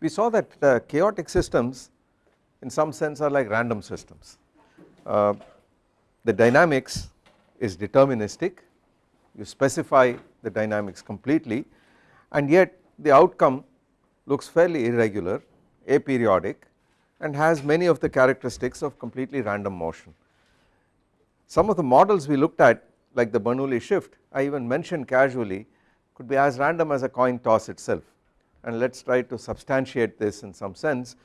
we saw that uh, chaotic systems in some sense are like random systems. Uh, the dynamics is deterministic you specify the dynamics completely and yet the outcome looks fairly irregular aperiodic and has many of the characteristics of completely random motion. Some of the models we looked at like the Bernoulli shift I even mentioned casually could be as random as a coin toss itself and let us try to substantiate this in some sense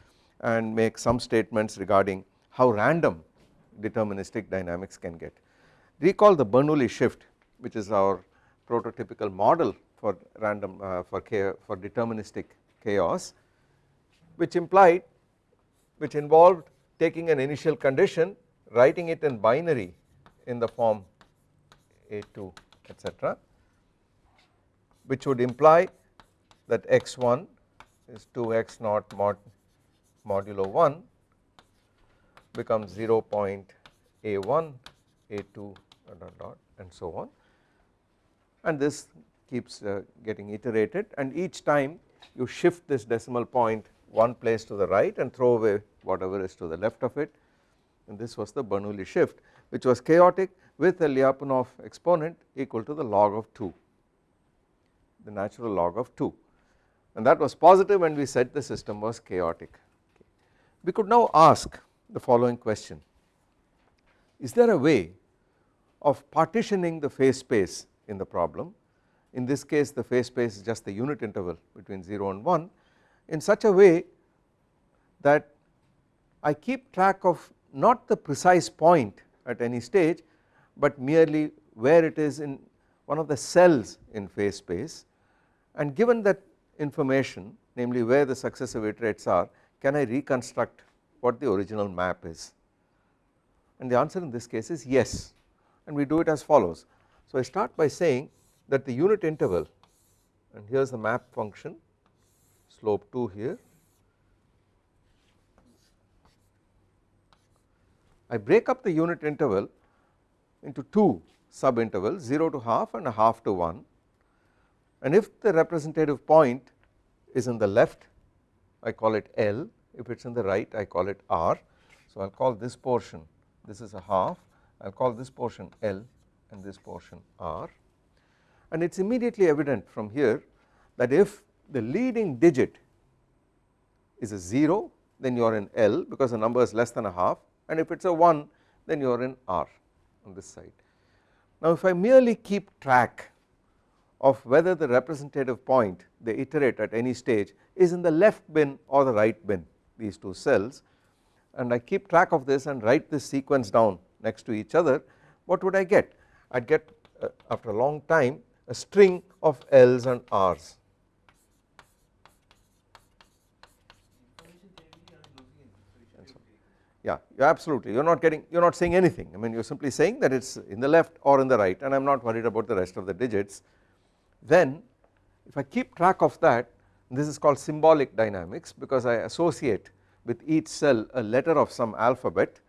and make some statements regarding how random deterministic dynamics can get. Recall the Bernoulli shift which is our prototypical model for random uh, for, for deterministic chaos which implied which involved taking an initial condition writing it in binary in the form a2 etc which would imply that x1 is 2x naught mod modulo 1 becomes 0 point a1 a2 dot dot and so on. And this keeps uh, getting iterated. And each time you shift this decimal point one place to the right and throw away whatever is to the left of it. And this was the Bernoulli shift which was chaotic with a Lyapunov exponent equal to the log of 2 the natural log of 2 and that was positive and we said the system was chaotic. We could now ask the following question. Is there a way of partitioning the phase space in the problem? In this case the phase space is just the unit interval between 0 and 1 in such a way that I keep track of not the precise point at any stage but merely where it is in one of the cells in phase space. And given that information namely where the successive iterates are can I reconstruct what the original map is? And the answer in this case is yes. And we do it as follows. So I start by saying that the unit interval and here is the map function slope 2 here. I break up the unit interval into two sub intervals 0 to half and a half to 1 and if the representative point is in the left I call it L. If it is in the right I call it R. So I will call this portion this is a half. I will call this portion L and this portion R. And it is immediately evident from here that if the leading digit is a 0 then you are in L because the number is less than a half. And if it is a 1 then you are in R on this side. Now if I merely keep track of whether the representative point they iterate at any stage is in the left bin or the right bin these two cells and I keep track of this and write this sequence down next to each other what would I get I would get uh, after a long time a string of L's and R's. Yeah, you absolutely. You're not getting, you're not saying anything. I mean, you're simply saying that it's in the left or in the right, and I'm not worried about the rest of the digits. Then, if I keep track of that, this is called symbolic dynamics because I associate with each cell a letter of some alphabet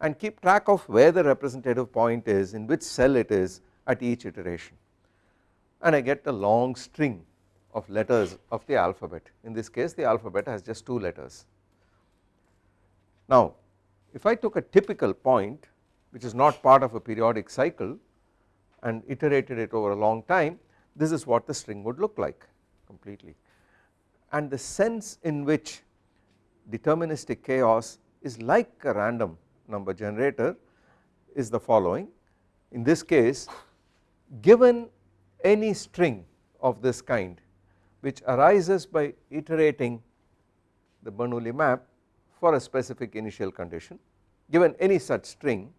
and keep track of where the representative point is in which cell it is at each iteration and I get a long string of letters of the alphabet in this case the alphabet has just 2 letters. Now if I took a typical point which is not part of a periodic cycle and iterated it over a long time this is what the string would look like completely. And the sense in which deterministic chaos is like a random number generator is the following. In this case given any string of this kind which arises by iterating the Bernoulli map for a specific initial condition given any such string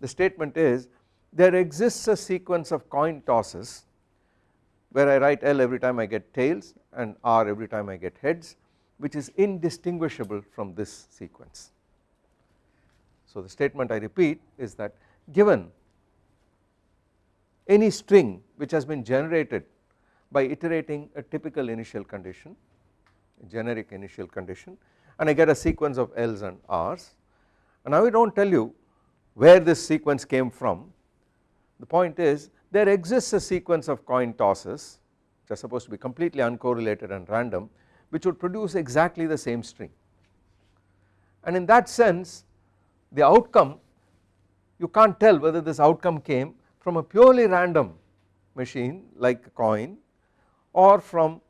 the statement is there exists a sequence of coin tosses where I write L every time I get tails and R every time I get heads which is indistinguishable from this sequence. So the statement I repeat is that given any string which has been generated by iterating a typical initial condition generic initial condition and I get a sequence of L's and R's and now we do not tell you where this sequence came from the point is there exists a sequence of coin tosses which are supposed to be completely uncorrelated and random which would produce exactly the same string and in that sense the outcome you can't tell whether this outcome came from a purely random machine like a coin or from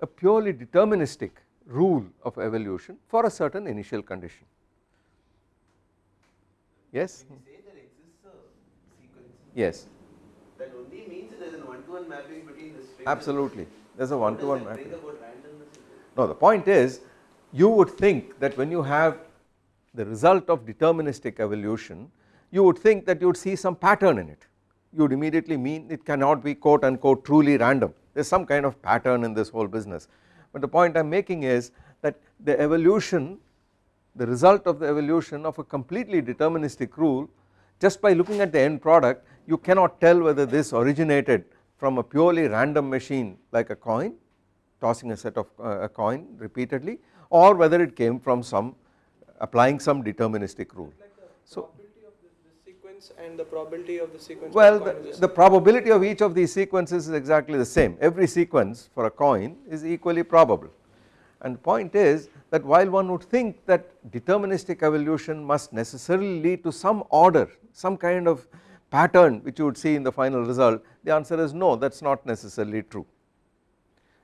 a purely deterministic rule of evolution for a certain initial condition. Yes? When you say there exists a sequence, Yes, that only means a one-to-one mapping between the string. absolutely. There is a one to one mapping. bring about randomness? No, the point is you would think that when you have the result of deterministic evolution, you would think that you would see some pattern in it. You would immediately mean it cannot be quote unquote truly random. There is some kind of pattern in this whole business. But the point I am making is that the evolution, the result of the evolution of a completely deterministic rule, just by looking at the end product, you cannot tell whether this originated from a purely random machine like a coin tossing a set of uh, a coin repeatedly or whether it came from some applying some deterministic rule. Like the So- probability of this, this sequence and the probability of the sequence. Well the the, the probability of each of these sequences is exactly the same every sequence for a coin is equally probable and the point is that while one would think that deterministic evolution must necessarily lead to some order some kind of pattern which you would see in the final result the answer is no that is not necessarily true.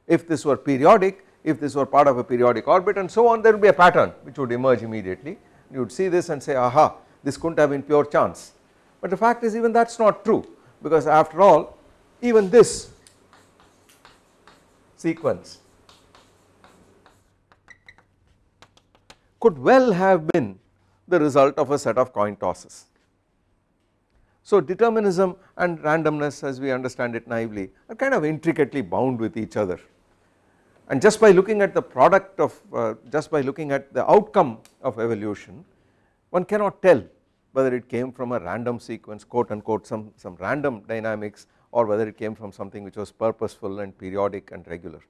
If this were periodic, if this were part of a periodic orbit and so on there would be a pattern which would emerge immediately you would see this and say aha this could not have been pure chance but the fact is even that is not true because after all even this sequence could well have been the result of a set of coin tosses. So determinism and randomness as we understand it naively are kind of intricately bound with each other. And just by looking at the product of uh, just by looking at the outcome of evolution one cannot tell whether it came from a random sequence quote unquote some, some random dynamics or whether it came from something which was purposeful and periodic and regular.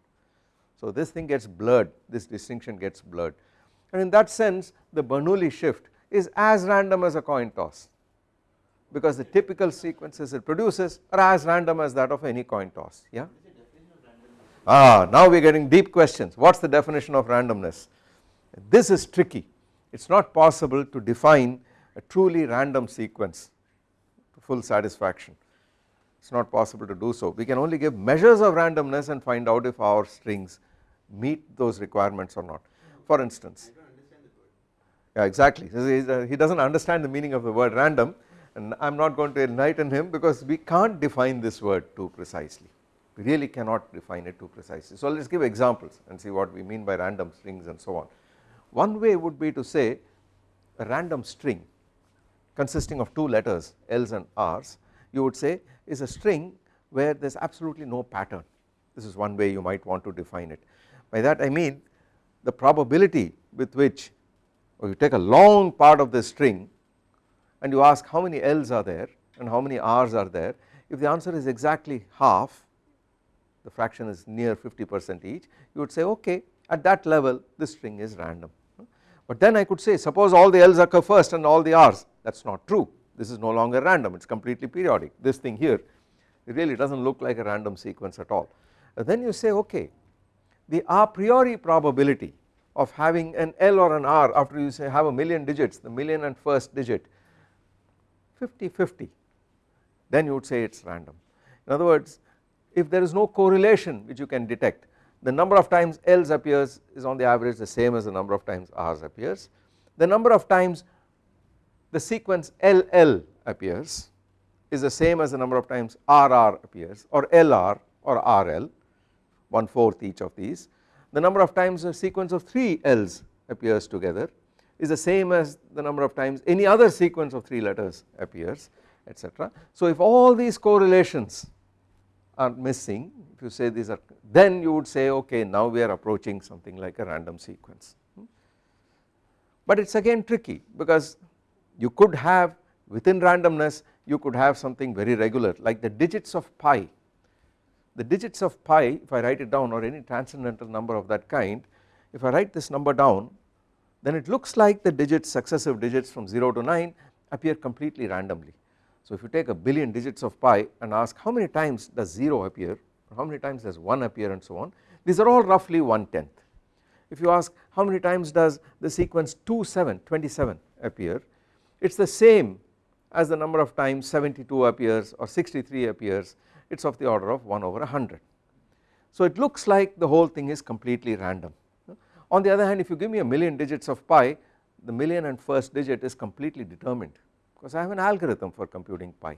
So this thing gets blurred this distinction gets blurred. And in that sense the Bernoulli shift is as random as a coin toss because the typical sequences it produces are as random as that of any coin toss yeah. Ah now we are getting deep questions. What is the definition of randomness? This is tricky. It is not possible to define a truly random sequence to full satisfaction. It is not possible to do so. We can only give measures of randomness and find out if our strings meet those requirements or not. For instance yeah exactly. He does not understand the meaning of the word random and I am not going to enlighten him because we can't define this word too precisely we really cannot define it too precisely. So let us give examples and see what we mean by random strings and so on. One way would be to say a random string consisting of two letters L's and R's you would say is a string where there is absolutely no pattern this is one way you might want to define it. By that I mean the probability with which or you take a long part of this string and you ask how many L's are there and how many R's are there? If the answer is exactly half the fraction is near 50 percent each you would say okay at that level this string is random. But then I could say suppose all the L's occur first and all the R's. That is not true. This is no longer random. It is completely periodic. This thing here it really does not look like a random sequence at all. And then you say okay the a priori probability of having an L or an R after you say have a million digits the million and first digit 50 50 then you would say it is random. In other words if there is no correlation which you can detect the number of times L's appears is on the average the same as the number of times R's appears. The number of times the sequence LL appears is the same as the number of times RR appears or LR or RL one fourth each of these. The number of times a sequence of 3 L's appears together is the same as the number of times any other sequence of 3 letters appears etc. So if all these correlations are missing if you say these are then you would say okay now we are approaching something like a random sequence. Hmm. But it is again tricky because you could have within randomness you could have something very regular like the digits of pi. The digits of pi if I write it down or any transcendental number of that kind if I write this number down then it looks like the digits successive digits from 0 to 9 appear completely randomly. So if you take a billion digits of pi and ask how many times does 0 appear how many times does 1 appear and so on these are all roughly 1 tenth if you ask how many times does the sequence 2 7 27 appear it is the same as the number of times 72 appears or 63 appears it is of the order of 1 over 100. So it looks like the whole thing is completely random. On the other hand if you give me a million digits of pi the million and first digit is completely determined because I have an algorithm for computing pi.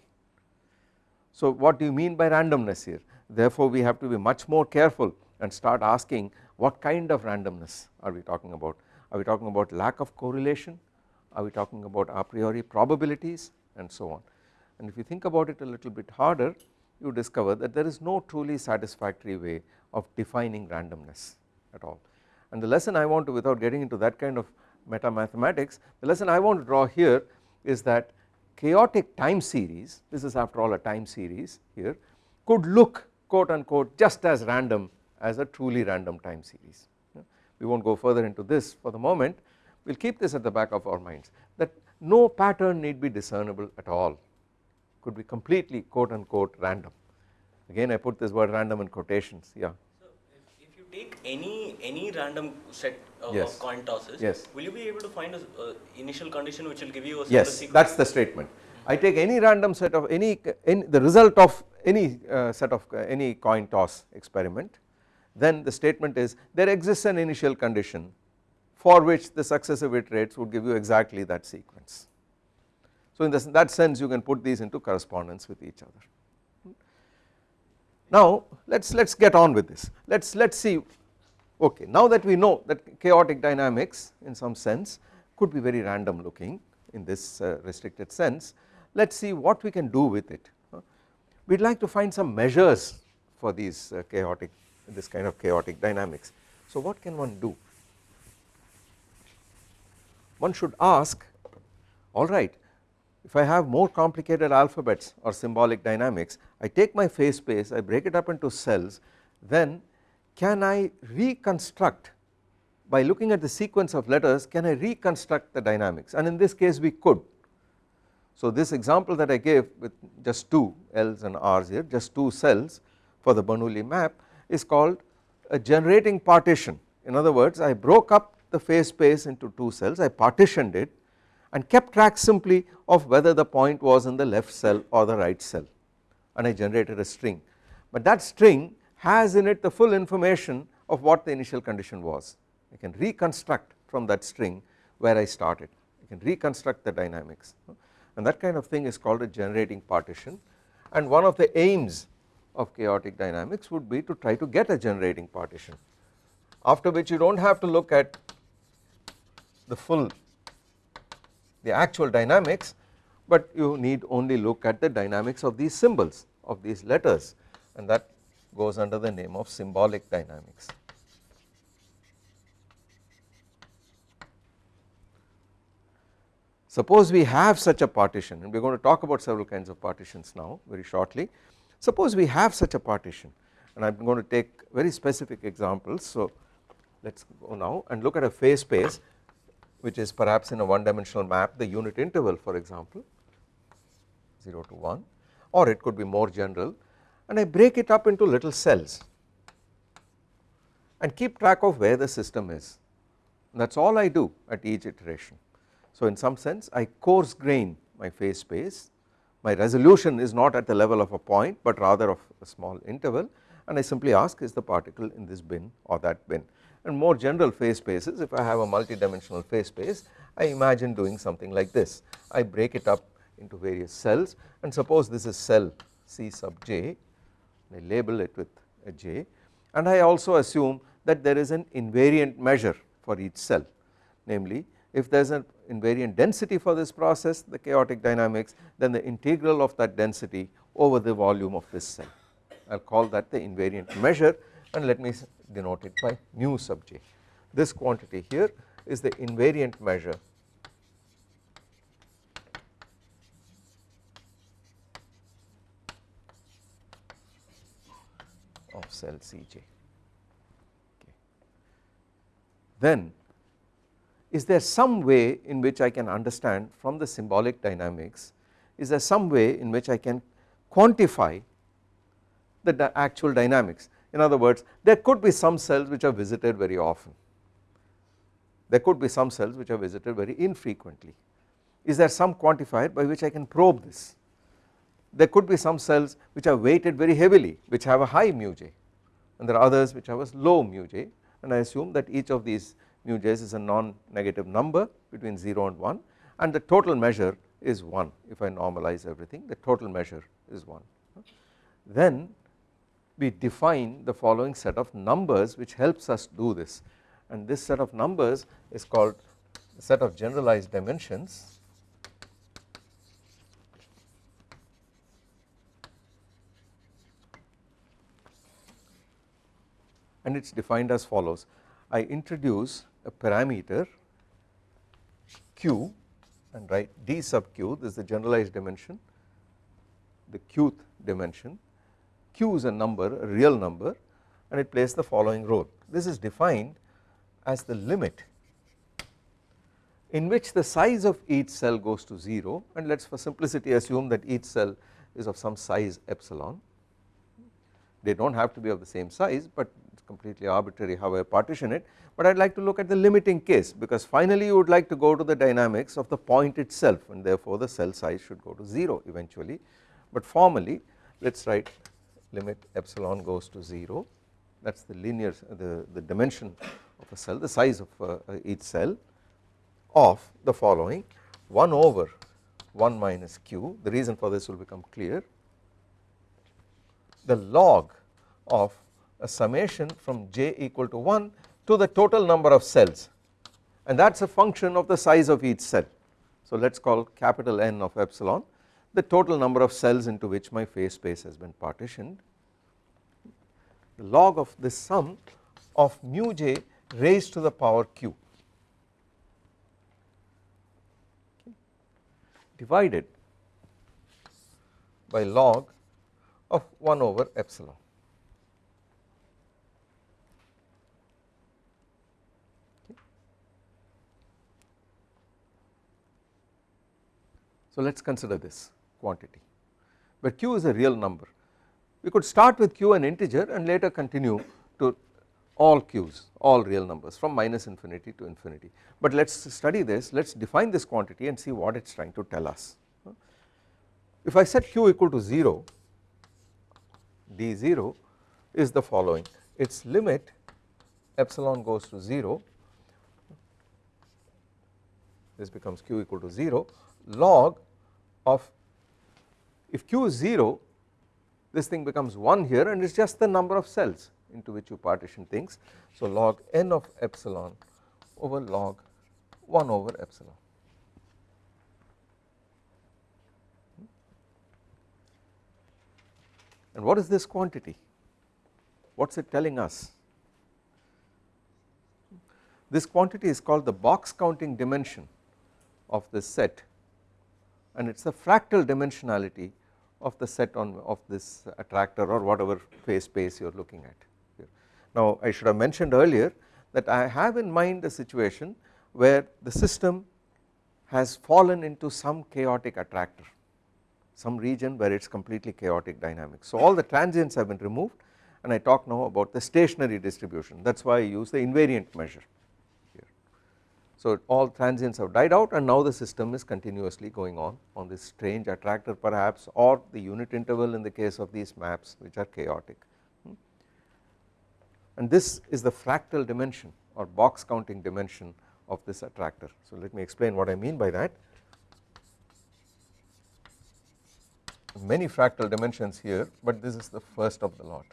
So what do you mean by randomness here? Therefore we have to be much more careful and start asking what kind of randomness are we talking about? Are we talking about lack of correlation? Are we talking about a priori probabilities? And so on. And if you think about it a little bit harder you discover that there is no truly satisfactory way of defining randomness at all and the lesson I want to without getting into that kind of meta mathematics the lesson I want to draw here is that chaotic time series this is after all a time series here could look quote unquote just as random as a truly random time series. We will not go further into this for the moment we will keep this at the back of our minds that no pattern need be discernible at all could be completely quote unquote random again I put this word random in quotations yeah. So if, if you take any any random set of, Yes. of coin tosses, Yes. will you be able to find an uh, initial condition which will give you a Yes sequence? that is the statement I take any random set of any, any the result of any uh, set of uh, any coin toss experiment then the statement is there exists an initial condition for which the successive iterates would give you exactly that sequence. So in this, that sense you can put these into correspondence with each other. Now let us let us get on with this. Let us let us see. Okay now that we know that chaotic dynamics in some sense could be very random looking in this uh, restricted sense let us see what we can do with it. We would like to find some measures for these uh, chaotic this kind of chaotic dynamics. So what can one do? One should ask alright if I have more complicated alphabets or symbolic dynamics I take my phase space I break it up into cells then can I reconstruct? By looking at the sequence of letters can I reconstruct the dynamics? And in this case we could. So this example that I gave with just two L's and R's here just two cells for the Bernoulli map is called a generating partition. In other words I broke up the phase space into two cells I partitioned it and kept track simply of whether the point was in the left cell or the right cell. And I generated a string. But that string has in it the full information of what the initial condition was. I can reconstruct from that string where I started. I can reconstruct the dynamics. And that kind of thing is called a generating partition. And one of the aims of chaotic dynamics would be to try to get a generating partition after which you do not have to look at the full the actual dynamics but you need only look at the dynamics of these symbols of these letters and that goes under the name of symbolic dynamics. Suppose we have such a partition and we are going to talk about several kinds of partitions now very shortly. Suppose we have such a partition and I am going to take very specific examples. So let us go now and look at a phase space which is perhaps in a one dimensional map the unit interval for example 0 to 1 or it could be more general. And I break it up into little cells and keep track of where the system is. That is all I do at each iteration. So in some sense I coarse grain my phase space. My resolution is not at the level of a point but rather of a small interval. And I simply ask is the particle in this bin or that bin and more general phase spaces. If I have a multi-dimensional phase space I imagine doing something like this. I break it up into various cells. And suppose this is cell C sub j I label it with a j. And I also assume that there is an invariant measure for each cell. Namely if there is an invariant density for this process the chaotic dynamics then the integral of that density over the volume of this cell. I will call that the invariant measure and let me denote it by mu sub j. This quantity here is the invariant measure of cell Cj. Okay. Then is there some way in which I can understand from the symbolic dynamics is there some way in which I can quantify the actual dynamics in other words there could be some cells which are visited very often there could be some cells which are visited very infrequently. Is there some quantifier by which I can probe this? There could be some cells which are weighted very heavily which have a high mu j and there are others which have a low mu j and I assume that each of these mu j's is a non-negative number between 0 and 1 and the total measure is 1 if I normalize everything the total measure is 1. Then we define the following set of numbers which helps us do this. And this set of numbers is called set of generalized dimensions. And it is defined as follows. I introduce a parameter q and write d sub q. This is the generalized dimension the qth dimension q is a number a real number and it plays the following role. This is defined as the limit in which the size of each cell goes to 0 and let us for simplicity assume that each cell is of some size epsilon. They do not have to be of the same size but it is completely arbitrary how I partition it. But I would like to look at the limiting case because finally you would like to go to the dynamics of the point itself and therefore the cell size should go to 0 eventually. But formally let us write limit epsilon goes to 0 that is the linear the, the dimension of a cell the size of uh, each cell of the following 1 over 1 minus q. The reason for this will become clear. The log of a summation from j equal to 1 to the total number of cells. And that is a function of the size of each cell. So let us call capital N of epsilon the total number of cells into which my phase space has been partitioned the log of this sum of mu j raised to the power q divided by log of 1 over epsilon. So let us consider this quantity. Where q is a real number. We could start with q an integer and later continue to all q's all real numbers from minus infinity to infinity. But let us study this. Let us define this quantity and see what it is trying to tell us. If I set q equal to 0 d0 is the following. Its limit epsilon goes to 0 this becomes q equal to 0 log of if q is 0 this thing becomes 1 here and it is just the number of cells into which you partition things. So log n of epsilon over log 1 over epsilon. And what is this quantity? What is it telling us? This quantity is called the box counting dimension of this set and it is the fractal dimensionality of the set on of this attractor or whatever phase space you are looking at. Now I should have mentioned earlier that I have in mind a situation where the system has fallen into some chaotic attractor some region where it is completely chaotic dynamics. So all the transients have been removed and I talk now about the stationary distribution that is why I use the invariant measure so all transients have died out and now the system is continuously going on on this strange attractor perhaps or the unit interval in the case of these maps which are chaotic hmm. and this is the fractal dimension or box counting dimension of this attractor. So let me explain what I mean by that. Many fractal dimensions here but this is the first of the lot.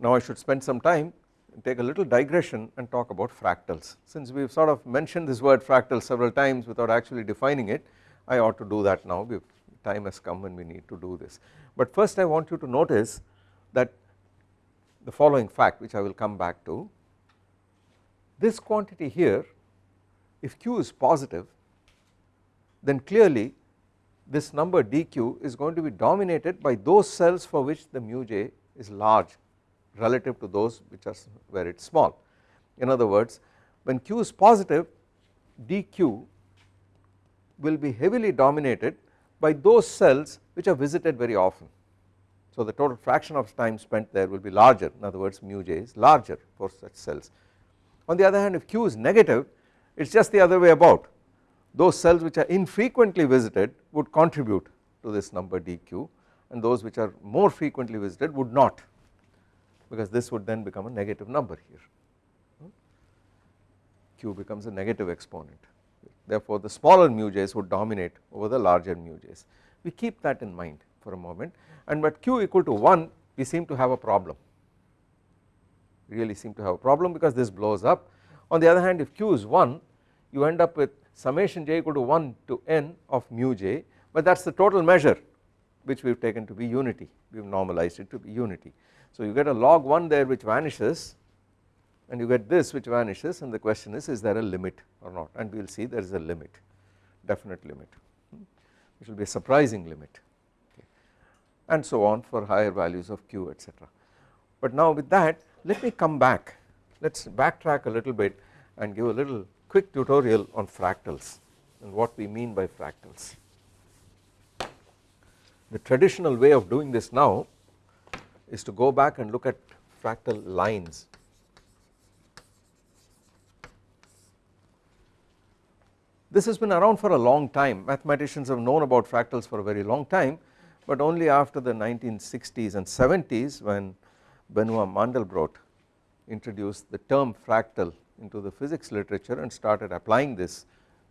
Now I should spend some time take a little digression and talk about fractals. Since we have sort of mentioned this word fractal several times without actually defining it I ought to do that now. Time has come when we need to do this. But first I want you to notice that the following fact which I will come back to. This quantity here if q is positive then clearly this number dq is going to be dominated by those cells for which the mu j is large relative to those which are where it is small. In other words when q is positive dq will be heavily dominated by those cells which are visited very often. So the total fraction of time spent there will be larger in other words mu j is larger for such cells. On the other hand if q is negative it is just the other way about those cells which are infrequently visited would contribute to this number dq and those which are more frequently visited would not because this would then become a negative number here. Q becomes a negative exponent. Therefore the smaller mu j's would dominate over the larger mu j's. We keep that in mind for a moment. And but q equal to 1 we seem to have a problem. Really seem to have a problem because this blows up. On the other hand if q is 1 you end up with summation j equal to 1 to n of mu j but that is the total measure which we have taken to be unity. We have normalized it to be unity. So you get a log 1 there which vanishes and you get this which vanishes and the question is is there a limit or not and we will see there is a limit definite limit hmm? which will be a surprising limit okay. and so on for higher values of q etc. But now with that let me come back let us backtrack a little bit and give a little quick tutorial on fractals and what we mean by fractals. The traditional way of doing this now is to go back and look at fractal lines. This has been around for a long time. Mathematicians have known about fractals for a very long time but only after the 1960s and 70s when Benoit Mandelbrot introduced the term fractal into the physics literature and started applying this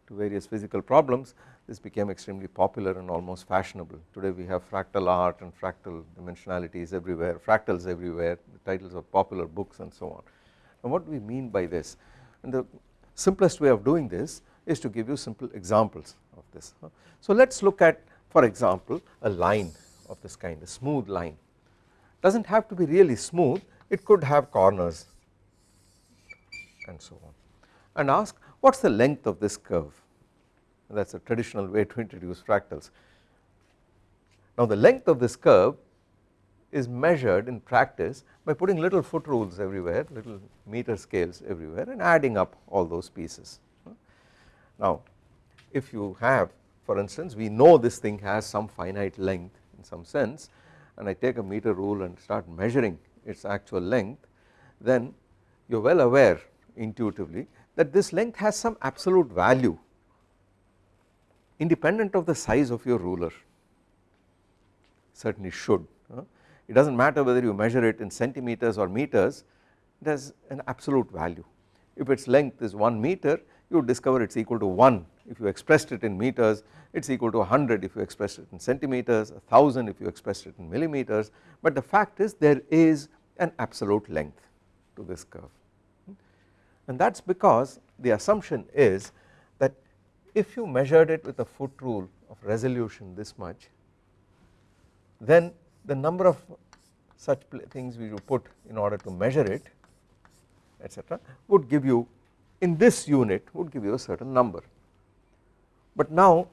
to various physical problems this became extremely popular and almost fashionable. Today we have fractal art and fractal dimensionalities everywhere fractals everywhere the titles of popular books and so on. And what do we mean by this? And the simplest way of doing this is to give you simple examples of this. So let us look at for example a line of this kind a smooth line. Does not have to be really smooth. It could have corners and so on. And ask what is the length of this curve that is a traditional way to introduce fractals. Now the length of this curve is measured in practice by putting little foot rules everywhere little meter scales everywhere and adding up all those pieces now if you have for instance we know this thing has some finite length in some sense and I take a meter rule and start measuring its actual length then you are well aware intuitively that this length has some absolute value independent of the size of your ruler certainly should it does not matter whether you measure it in centimeters or meters it has an absolute value. If its length is 1 meter you discover it is equal to 1 if you expressed it in meters it is equal to 100 if you expressed it in centimeters 1000 if you expressed it in millimeters. But the fact is there is an absolute length to this curve. And that is because the assumption is if you measured it with a foot rule of resolution this much then the number of such things we would put in order to measure it etc would give you in this unit would give you a certain number. But now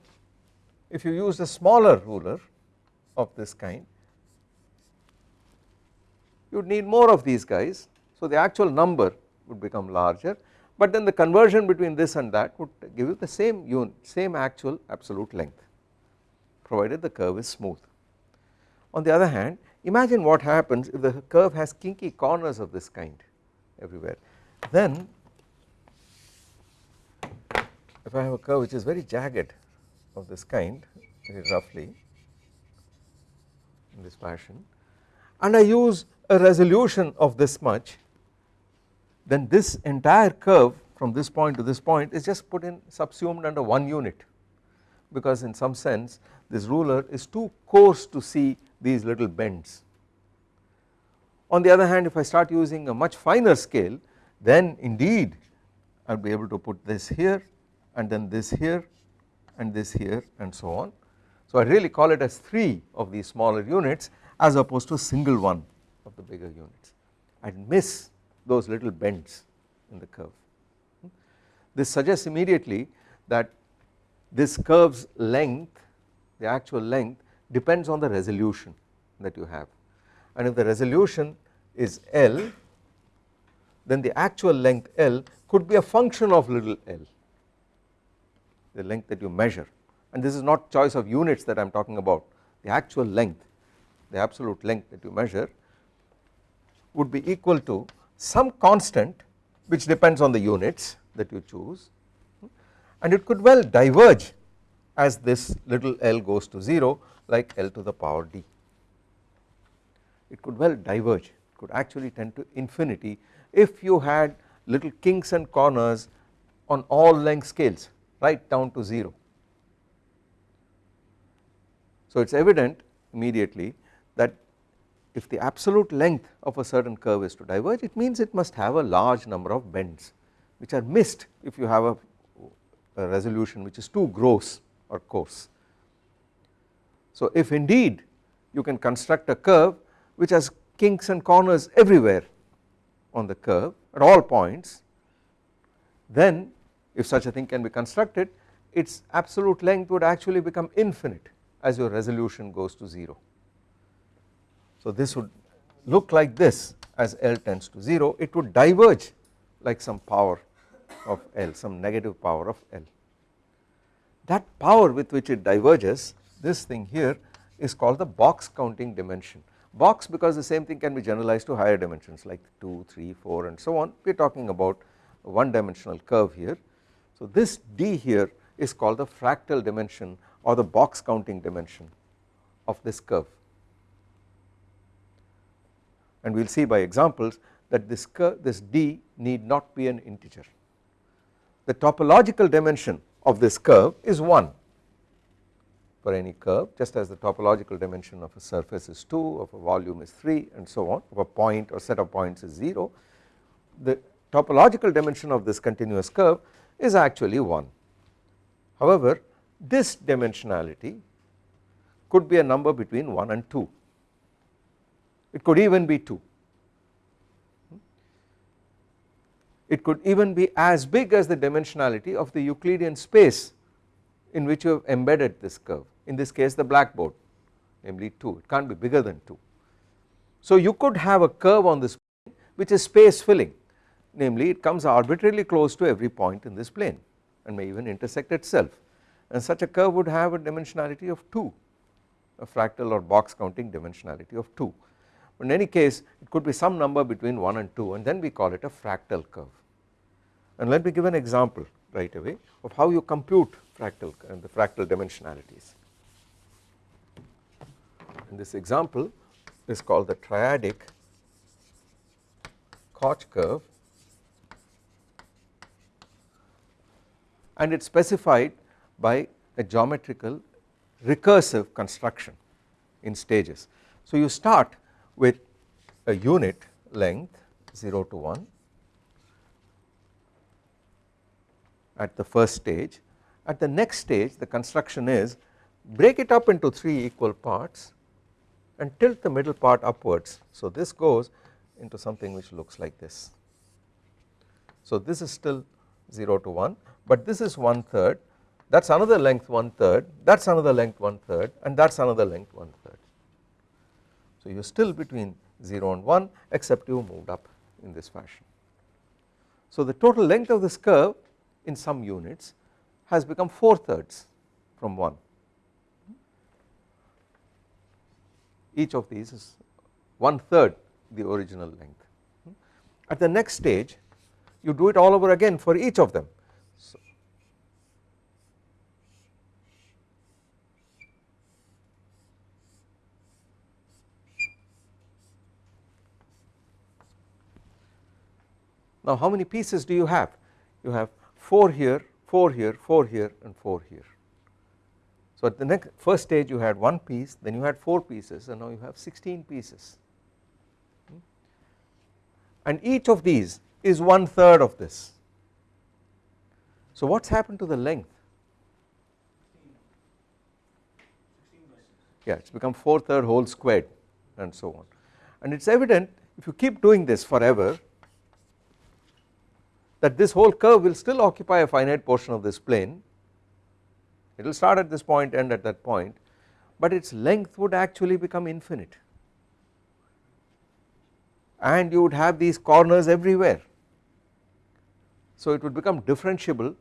if you use a smaller ruler of this kind you would need more of these guys so the actual number would become larger but then the conversion between this and that would give you the same unit same actual absolute length provided the curve is smooth. On the other hand imagine what happens if the curve has kinky corners of this kind everywhere then if I have a curve which is very jagged of this kind very roughly in this fashion and I use a resolution of this much then this entire curve from this point to this point is just put in subsumed under one unit because in some sense this ruler is too coarse to see these little bends. On the other hand if I start using a much finer scale then indeed I will be able to put this here and then this here and this here and so on. So I really call it as 3 of these smaller units as opposed to a single one of the bigger units. I miss those little bends in the curve. This suggests immediately that this curve's length the actual length depends on the resolution that you have. And if the resolution is L then the actual length L could be a function of little l the length that you measure. And this is not choice of units that I am talking about. The actual length the absolute length that you measure would be equal to some constant which depends on the units that you choose and it could well diverge as this little l goes to 0 like L to the power d. It could well diverge, it could actually tend to infinity if you had little kinks and corners on all length scales right down to 0. So it is evident immediately that if the absolute length of a certain curve is to diverge it means it must have a large number of bends which are missed if you have a, a resolution which is too gross or coarse. So if indeed you can construct a curve which has kinks and corners everywhere on the curve at all points then if such a thing can be constructed its absolute length would actually become infinite as your resolution goes to 0. So this would look like this as L tends to 0 it would diverge like some power of L some negative power of L. That power with which it diverges this thing here is called the box counting dimension box because the same thing can be generalized to higher dimensions like 2, 3, 4 and so on we are talking about one dimensional curve here. So this d here is called the fractal dimension or the box counting dimension of this curve and we will see by examples that this this d need not be an integer. The topological dimension of this curve is 1 for any curve just as the topological dimension of a surface is 2 of a volume is 3 and so on of a point or set of points is 0 the topological dimension of this continuous curve is actually 1. However this dimensionality could be a number between 1 and 2 it could even be 2 it could even be as big as the dimensionality of the Euclidean space in which you have embedded this curve. In this case the blackboard namely 2 it can't be bigger than 2. So you could have a curve on this plane which is space filling. Namely it comes arbitrarily close to every point in this plane and may even intersect itself. And such a curve would have a dimensionality of 2 a fractal or box counting dimensionality of 2 but in any case it could be some number between 1 and 2 and then we call it a fractal curve and let me give an example right away of how you compute fractal and the fractal dimensionalities and this example is called the triadic Koch curve and it is specified by a geometrical recursive construction in stages. So you start with a unit length 0 to 1 at the first stage at the next stage the construction is break it up into 3 equal parts and tilt the middle part upwards. So this goes into something which looks like this. So this is still 0 to 1 but this is one third that is another length one third that is another length one third and that is another length one third. So you are still between 0 and 1 except you moved up in this fashion. So the total length of this curve in some units has become 4 thirds from 1 each of these is one third the original length. At the next stage you do it all over again for each of them. So now how many pieces do you have? You have 4 here, 4 here, 4 here and 4 here. So at the next first stage you had one piece then you had 4 pieces and now you have 16 pieces hmm? and each of these is one third of this. So what has happened to the length? Yeah it has become 4 third whole squared and so on and it is evident if you keep doing this forever that this whole curve will still occupy a finite portion of this plane. It will start at this point end at that point but its length would actually become infinite. And you would have these corners everywhere. So it would become differentiable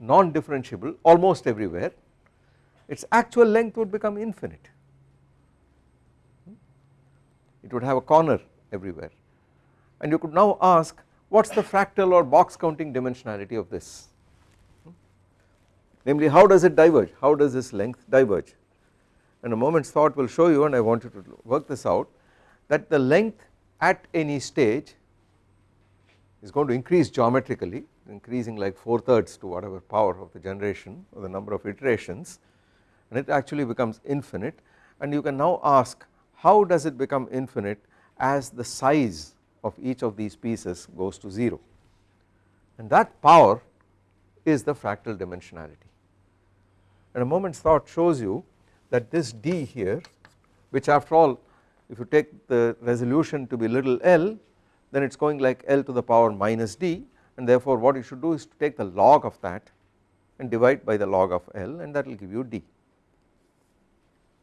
non-differentiable almost everywhere. Its actual length would become infinite. It would have a corner everywhere. And you could now ask what is the fractal or box counting dimensionality of this? Hmm? Namely how does it diverge? How does this length diverge? And a moment's thought will show you and I want you to work this out that the length at any stage is going to increase geometrically increasing like 4 thirds to whatever power of the generation or the number of iterations and it actually becomes infinite. And you can now ask how does it become infinite as the size of each of these pieces goes to 0 and that power is the fractal dimensionality and a moment's thought shows you that this d here which after all if you take the resolution to be little l then it is going like L to the power minus d and therefore what you should do is to take the log of that and divide by the log of L and that will give you d.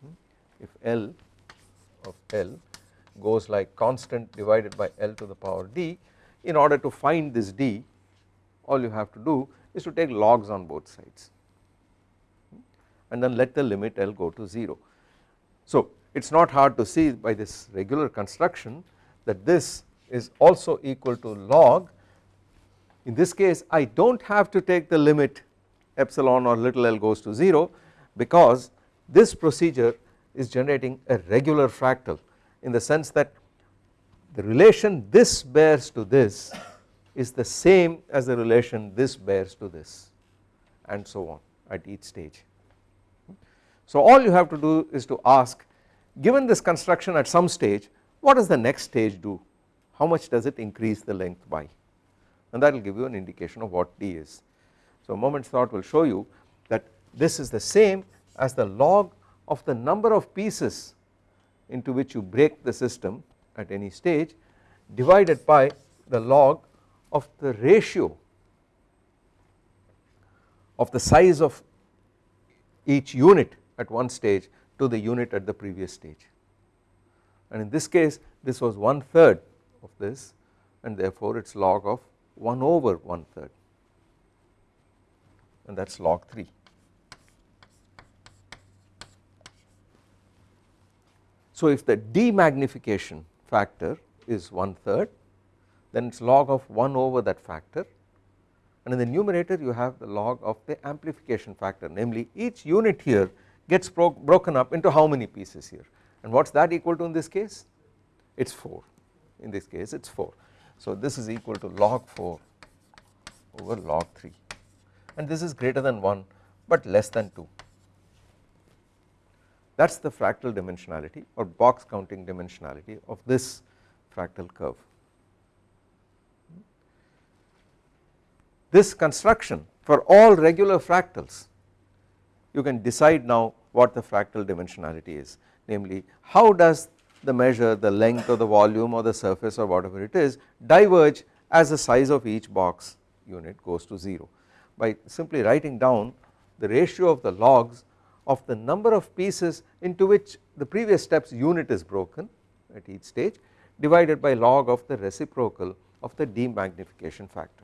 Hmm? If L of L goes like constant divided by L to the power d. In order to find this d all you have to do is to take logs on both sides. And then let the limit L go to 0. So it is not hard to see by this regular construction that this is also equal to log. In this case I do not have to take the limit epsilon or little l goes to 0 because this procedure is generating a regular fractal in the sense that the relation this bears to this is the same as the relation this bears to this and so on at each stage. So all you have to do is to ask given this construction at some stage what does the next stage do how much does it increase the length by and that will give you an indication of what d is. So a moment's thought will show you that this is the same as the log of the number of pieces into which you break the system at any stage divided by the log of the ratio of the size of each unit at one stage to the unit at the previous stage and in this case this was one third of this and therefore it is log of 1 over 1 third and that is log 3. So if the demagnification factor is 1 third then it is log of 1 over that factor. And in the numerator you have the log of the amplification factor. Namely each unit here gets bro broken up into how many pieces here? And what is that equal to in this case? It is 4 in this case it is 4. So this is equal to log 4 over log 3 and this is greater than 1 but less than 2 that is the fractal dimensionality or box counting dimensionality of this fractal curve. This construction for all regular fractals you can decide now what the fractal dimensionality is namely how does the measure the length or the volume or the surface or whatever it is diverge as the size of each box unit goes to 0 by simply writing down the ratio of the logs of the number of pieces into which the previous steps unit is broken at each stage divided by log of the reciprocal of the demagnification factor.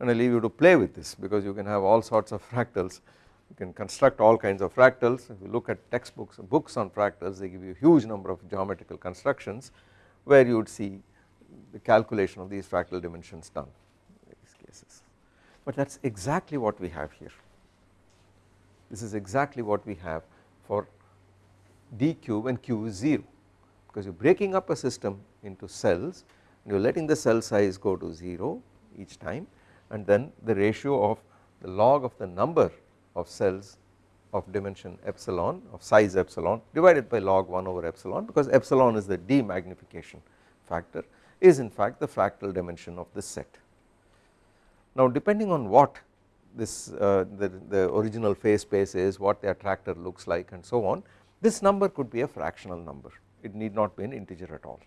And I leave you to play with this because you can have all sorts of fractals. You can construct all kinds of fractals. If you look at textbooks books on fractals they give you a huge number of geometrical constructions where you would see the calculation of these fractal dimensions done in these cases but that is exactly what we have here this is exactly what we have for dq and q is 0 because you are breaking up a system into cells and you are letting the cell size go to 0 each time and then the ratio of the log of the number of cells of dimension epsilon of size epsilon divided by log 1 over epsilon because epsilon is the demagnification factor is in fact the fractal dimension of this set. Now depending on what this uh, the, the original phase space is what the attractor looks like and so on this number could be a fractional number. It need not be an integer at all.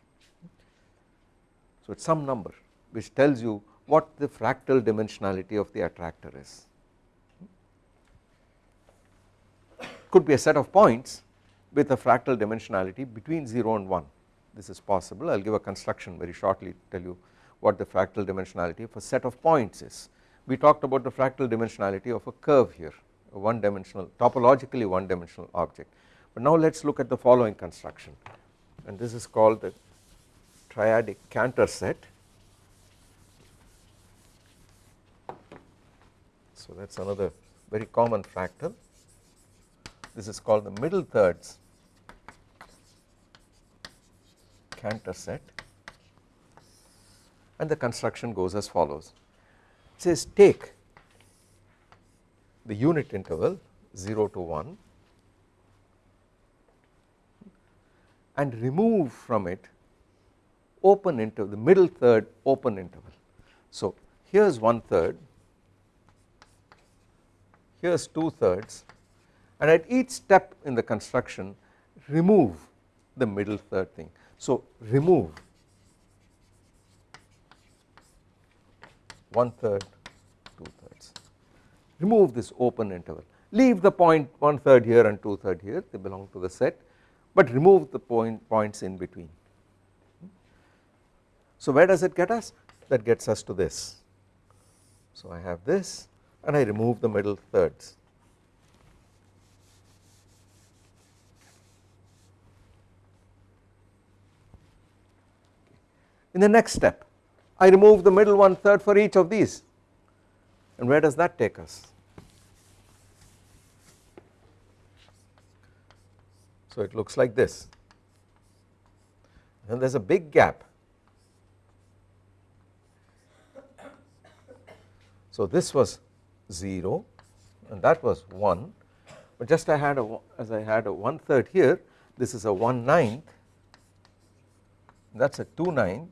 So it is some number which tells you what the fractal dimensionality of the attractor is. Could be a set of points with a fractal dimensionality between 0 and 1 this is possible. I will give a construction very shortly to tell you what the fractal dimensionality of a set of points is. We talked about the fractal dimensionality of a curve here a one dimensional topologically one dimensional object. But now let us look at the following construction. And this is called the triadic Cantor set. So that is another very common fractal. This is called the middle thirds Cantor set and the construction goes as follows it says take the unit interval 0 to 1 and remove from it open interval the middle third open interval. So here is one third here is two thirds and at each step in the construction remove the middle third thing. So remove one third two thirds remove this open interval. Leave the point one third here and two third here. They belong to the set. But remove the point points in between. So where does it get us? That gets us to this. So I have this and I remove the middle thirds. In the next step I remove the middle one third for each of these. And where does that take us? So it looks like this. And there is a big gap. So this was 0 and that was 1 but just I had a as I had a one third here this is a 1 ninth. That is a 2 ninth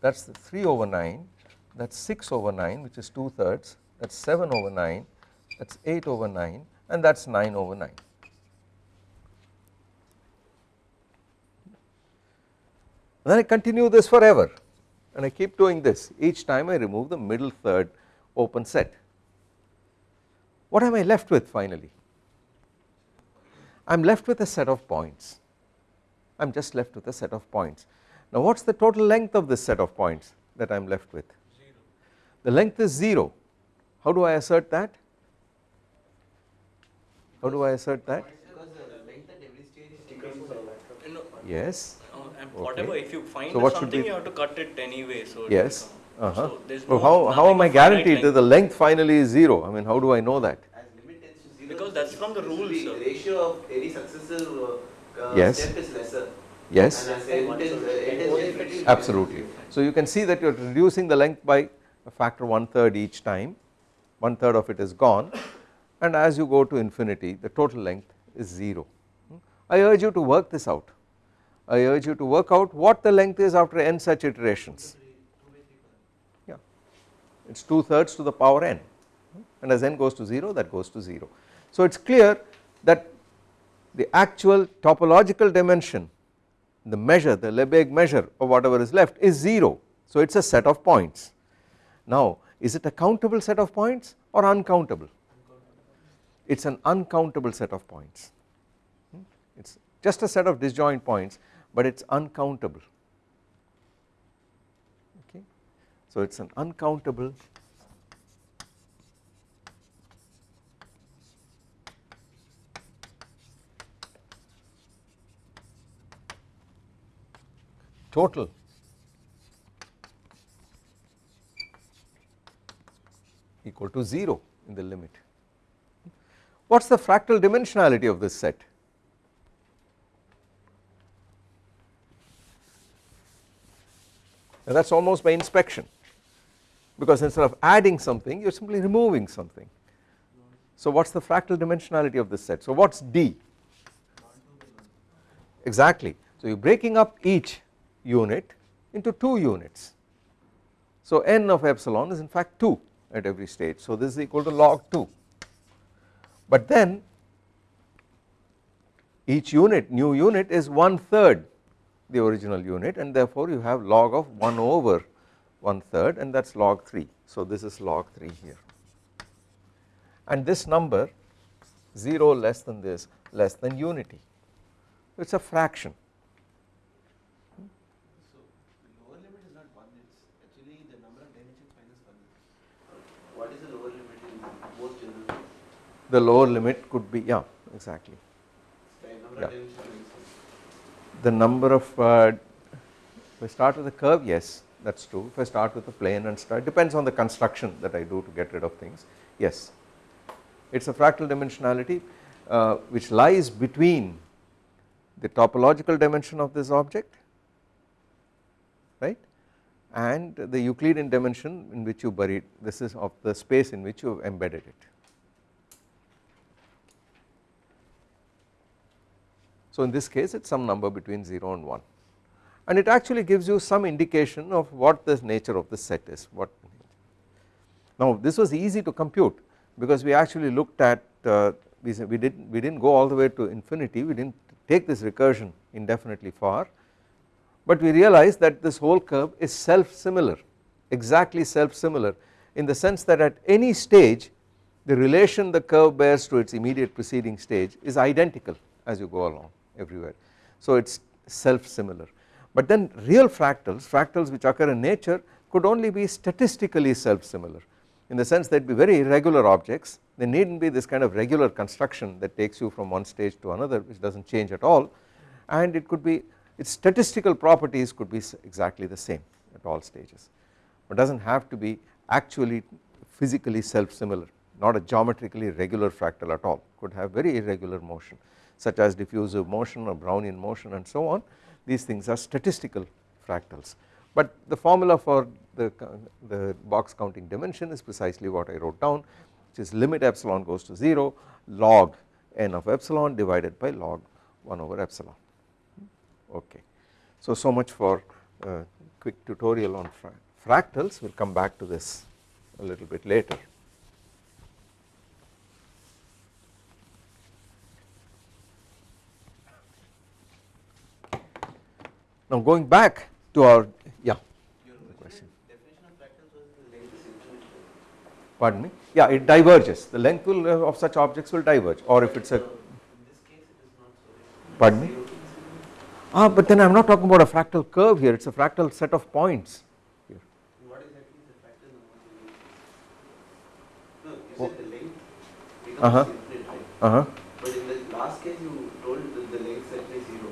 that is the 3 over 9 that is 6 over 9 which is 2 thirds that is 7 over 9 that is 8 over 9 and that is 9 over 9. And then I continue this forever and I keep doing this each time I remove the middle third open set. What am I left with finally? I am left with a set of points I am just left with a set of points. Now what is the total length of this set of points that I am left with? Zero. The length is 0. How do I assert that? How do I assert that? Because the length at every stage is taken from that. No, Yes. uh, whatever, Okay. if you find So what something, you have to cut it anyway. So Yes. Uh huh. So there's Well, how, how am I guaranteed that the length finally is 0? I mean how do I know that? As limit tends to zero. Because that's from the this rules, will be. Ratio of any successive uh, uh, Yes. step is lesser. Yes. And as n tends, n tends to infinity. Absolutely. So you can see that you are reducing the length by a factor one third each time, one third of it is gone and as you go to infinity the total length is 0. I urge you to work this out. I urge you to work out what the length is after n such iterations. Yeah, it is 2 thirds to the power n and as n goes to 0 that goes to 0. So it is clear that the actual topological dimension the measure the Lebesgue measure of whatever is left is 0 so it is a set of points. Now is it a countable set of points or uncountable? It is an uncountable set of points hmm? it is just a set of disjoint points but it is uncountable okay. So it is an uncountable total equal to 0 in the limit. What is the fractal dimensionality of this set? And that is almost by inspection because instead of adding something you are simply removing something. So what is the fractal dimensionality of this set? So what is D? Exactly. So you are breaking up each unit into 2 units. So n of epsilon is in fact 2 at every stage. So this is equal to log 2. But then each unit new unit is one third the original unit and therefore you have log of 1 over one third and that is log 3. So this is log 3 here and this number 0 less than this less than unity it is a fraction So the lower limit is not the lower limit could be yeah exactly Yeah. the number of uh, if I start with a curve yes that is true if I start with a plane and start depends on the construction that I do to get rid of things yes it is a fractal dimensionality uh, which lies between the topological dimension of this object right and the Euclidean dimension in which you buried this is of the space in which you have embedded it. So in this case it is some number between 0 and 1 and it actually gives you some indication of what the nature of the set is what now this was easy to compute because we actually looked at uh, we, we did we did not go all the way to infinity. We did not take this recursion indefinitely far. But we realized that this whole curve is self similar exactly self similar in the sense that at any stage the relation the curve bears to its immediate preceding stage is identical as you go along everywhere. So it is self similar but then real fractals fractals which occur in nature could only be statistically self similar in the sense that be very irregular objects. They need not be this kind of regular construction that takes you from one stage to another which does not change at all. And it could be its statistical properties could be exactly the same at all stages. But does not have to be actually physically self similar not a geometrically regular fractal at all. Could have very irregular motion such as diffusive motion or Brownian motion and so on these things are statistical fractals but the formula for the, the box counting dimension is precisely what I wrote down which is limit epsilon goes to 0 log n of epsilon divided by log 1 over epsilon okay. So, so much for uh, quick tutorial on fra fractals we will come back to this a little bit later. Now going back to our yeah Your question. original definition of fractals was the length is infinite. pardon me yeah it diverges the length will uh, of such objects will diverge or if it is a In this case it is not so. pardon me ah but then I am not talking about a fractal curve here it is a fractal set of points here What exactly the fractal number? No, you said the length becomes infinite, right? uh huh But in the last case you told that the length set is zero,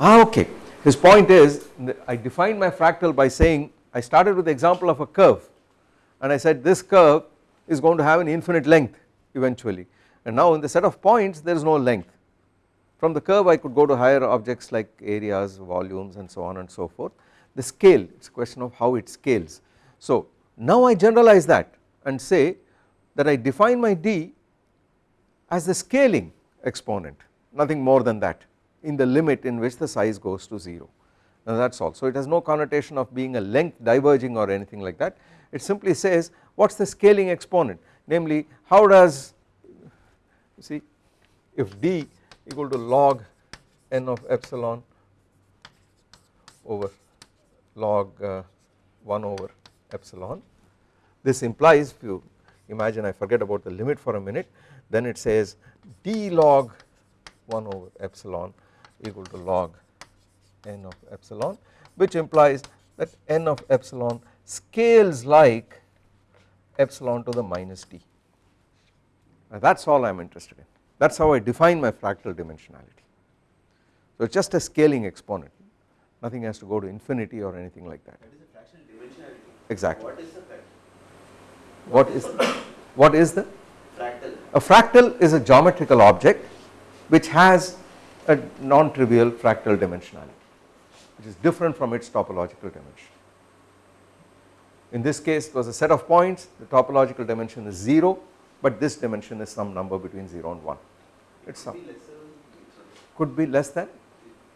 ah okay his point is I defined my fractal by saying I started with the example of a curve. And I said this curve is going to have an infinite length eventually. And now in the set of points there is no length. From the curve I could go to higher objects like areas volumes and so on and so forth. The scale it is a question of how it scales. So now I generalize that and say that I define my d as the scaling exponent nothing more than that in the limit in which the size goes to 0 and that is all. So it has no connotation of being a length diverging or anything like that. It simply says what is the scaling exponent? Namely how does you see if d equal to log n of epsilon over log uh, 1 over epsilon this implies if you imagine I forget about the limit for a minute then it says d log 1 over epsilon equal to log n of epsilon which implies that n of epsilon scales like epsilon to the minus d now that is all I am interested in. That is how I define my fractal dimensionality. So it is just a scaling exponent. Nothing has to go to infinity or anything like that. That is a fractional dimensionality. exactly. What is the fractal? what is what is the? Fractal. a fractal is a geometrical object which has a non-trivial fractal dimensionality which is different from its topological dimension. In this case it was a set of points. The topological dimension is 0 but this dimension is some number between 0 and 1 it is Could some be could be less than?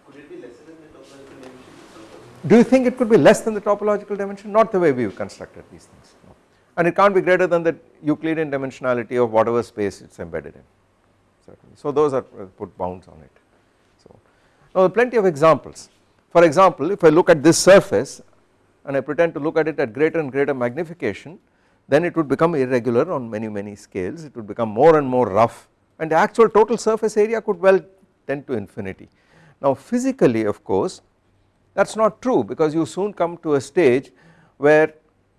Could it be lesser than the topological dimension? do you think it could be less than the topological dimension? Not the way we have constructed these things no. and it can't be greater than the Euclidean dimensionality of whatever space it is embedded in certainly. So those are uh, put bounds on it now plenty of examples. For example if I look at this surface and I pretend to look at it at greater and greater magnification then it would become irregular on many many scales. It would become more and more rough. And the actual total surface area could well tend to infinity. Now physically of course that is not true because you soon come to a stage where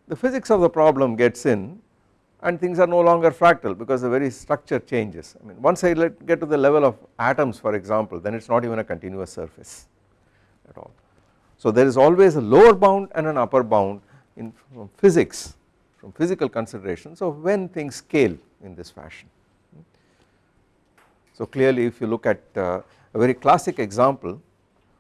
the physics of the problem gets in and things are no longer fractal because the very structure changes I mean once I let get to the level of atoms for example then it is not even a continuous surface at all. So there is always a lower bound and an upper bound in physics from physical considerations of when things scale in this fashion. So clearly if you look at uh, a very classic example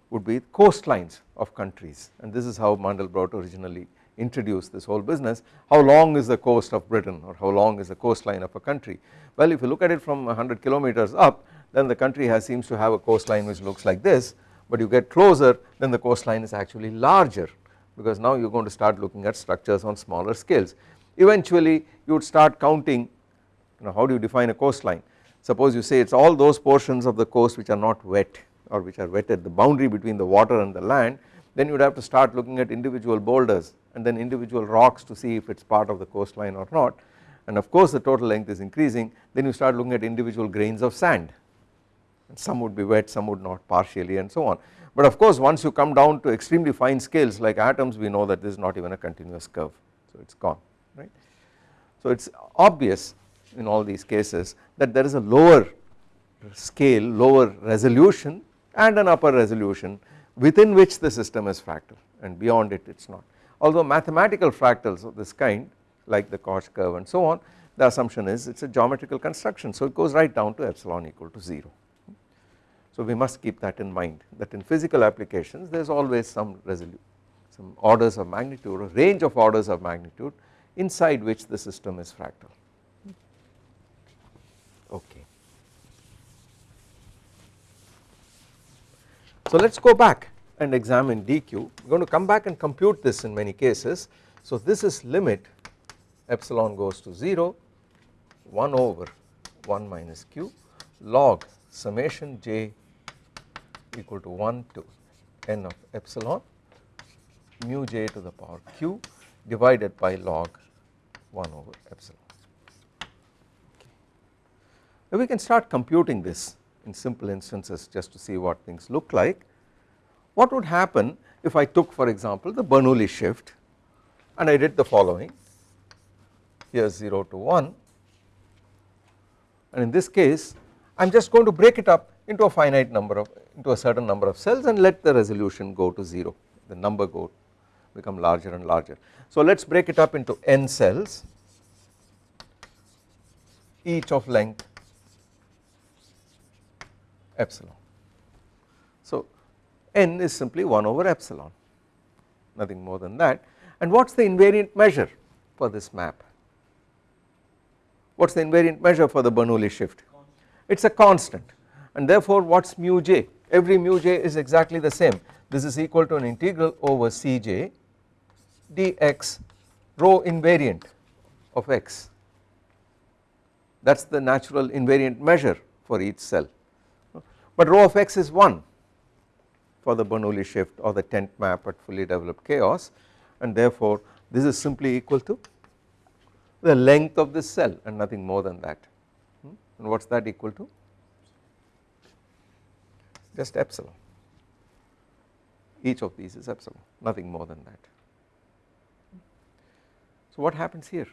would be coastlines of countries and this is how Mandelbrot originally introduced this whole business how long is the coast of Britain or how long is the coastline of a country? Well if you look at it from 100 kilometers up then the country has seems to have a coastline which looks like this. But you get closer then the coastline is actually larger because now you are going to start looking at structures on smaller scales. Eventually you would start counting you know how do you define a coastline? Suppose you say it is all those portions of the coast which are not wet or which are wetted the boundary between the water and the land then you would have to start looking at individual boulders and then individual rocks to see if it is part of the coastline or not. And of course the total length is increasing. Then you start looking at individual grains of sand. And some would be wet some would not partially and so on. But of course once you come down to extremely fine scales like atoms we know that this is not even a continuous curve. So it is gone right. So it is obvious in all these cases that there is a lower scale lower resolution and an upper resolution within which the system is fractal and beyond it it is not. Although mathematical fractals of this kind like the Koch curve and so on the assumption is it is a geometrical construction so it goes right down to epsilon equal to 0. So we must keep that in mind that in physical applications there is always some resolution some orders of magnitude or range of orders of magnitude inside which the system is fractal hmm. okay. So let us go back and examine dq we are going to come back and compute this in many cases so this is limit epsilon goes to 0 1 over 1 minus q log summation j equal to 1 to n of epsilon mu j to the power q divided by log 1 over epsilon. Okay. Now we can start computing this in simple instances just to see what things look like. What would happen if I took for example the Bernoulli shift and I did the following here 0 to 1 and in this case I am just going to break it up into a finite number of into a certain number of cells and let the resolution go to 0 the number go become larger and larger. So let us break it up into n cells each of length epsilon. So n is simply 1 over epsilon nothing more than that. And what is the invariant measure for this map? What is the invariant measure for the Bernoulli shift? It is a constant. And therefore what is mu j? Every mu j is exactly the same. This is equal to an integral over Cj dx rho invariant of x. That is the natural invariant measure for each cell but rho of x is 1 for the Bernoulli shift or the tent map at fully developed chaos. And therefore this is simply equal to the length of this cell and nothing more than that. Hmm? and what is that equal to? Just epsilon. Each of these is epsilon nothing more than that. So what happens here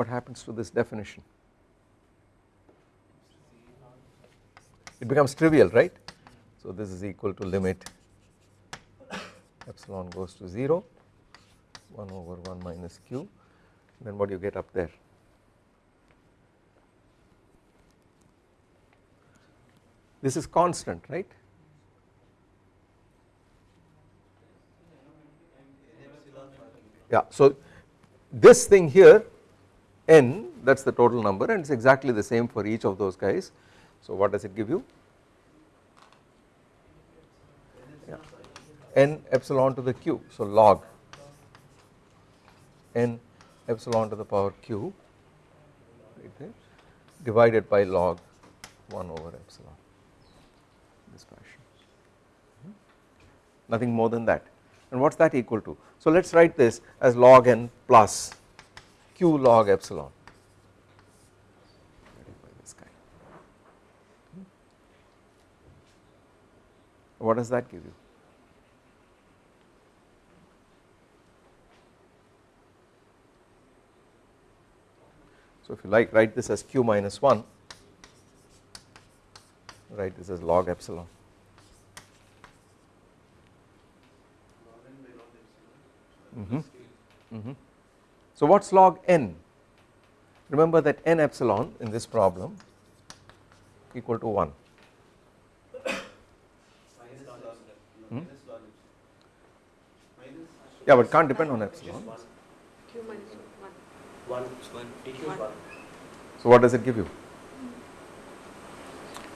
what happens to this definition? It becomes trivial right? So this is equal to limit epsilon goes to 0 1 over 1 minus q. Then what do you get up there? This is constant right? Yeah so this thing here n that is the total number and it is exactly the same for each of those guys. So what does it give you? N epsilon to the q so log. n epsilon to the power q divided by log 1 over epsilon. This fashion. Nothing more than that. And what is that equal to? So let us write this as log n plus q log epsilon What does that give you? So, if you like write this as q minus 1, write this as log epsilon. Mm -hmm. Mm -hmm. So what is log n? Remember that n epsilon in this problem equal to 1. Minus log epsilon. Hmm? Minus log epsilon. Minus. Yeah, but can't depend on epsilon. Q minus one. One, it's one, DQ is One. one. So what does it give you?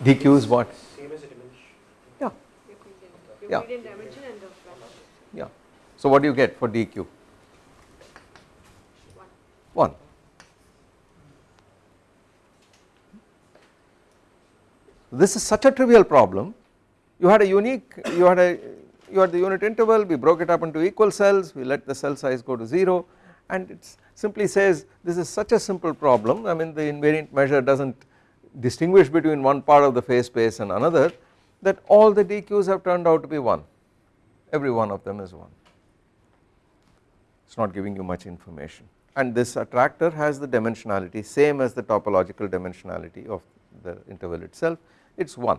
dq is what? Same as a dimension. Yeah, Yeah. Euclidean dimension and the velocity. yeah. So what do you get for dq? One. This is such a trivial problem. You had a unique, you had a, you had the unit interval, we broke it up into equal cells, we let the cell size go to 0 and it simply says this is such a simple problem. I mean the invariant measure does not distinguish between one part of the phase space and another that all the dq's have turned out to be 1, every one of them is 1. It is not giving you much information and this attractor has the dimensionality same as the topological dimensionality of the interval itself. It is 1.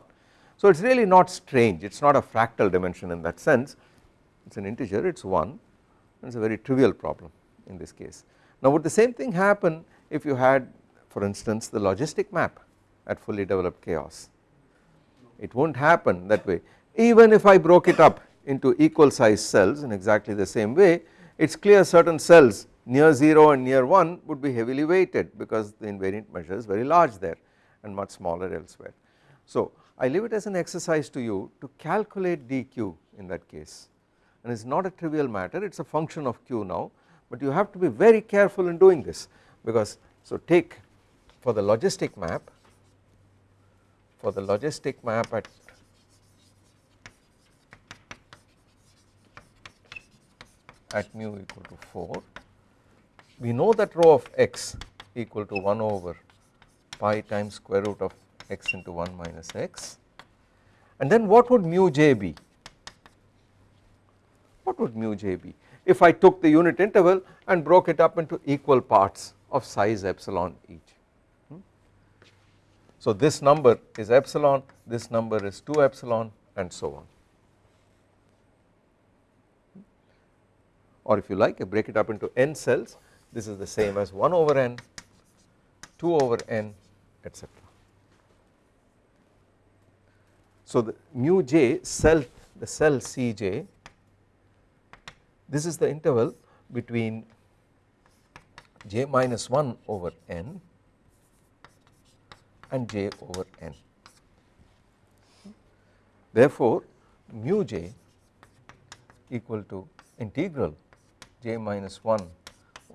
So it is really not strange. It is not a fractal dimension in that sense. It is an integer. It is 1 it is a very trivial problem in this case. Now would the same thing happen if you had for instance the logistic map at fully developed chaos? It will not happen that way. Even if I broke it up into equal size cells in exactly the same way it is clear certain cells near 0 and near 1 would be heavily weighted because the invariant measure is very large there and much smaller elsewhere. So I leave it as an exercise to you to calculate dq in that case and it is not a trivial matter it is a function of q now but you have to be very careful in doing this because so take for the logistic map for the logistic map at at mu equal to 4 we know that rho of x equal to 1 over pi times square root of x into 1 minus x and then what would mu j be what would mu j be if I took the unit interval and broke it up into equal parts of size epsilon each. Hmm? So this number is epsilon, this number is 2 epsilon and so on. Or if you like break it up into n cells this is the same as 1 over n, 2 over n etc. So the mu j cell the cell Cj this is the interval between j minus 1 over n and j over n. Therefore, mu j equal to integral j minus 1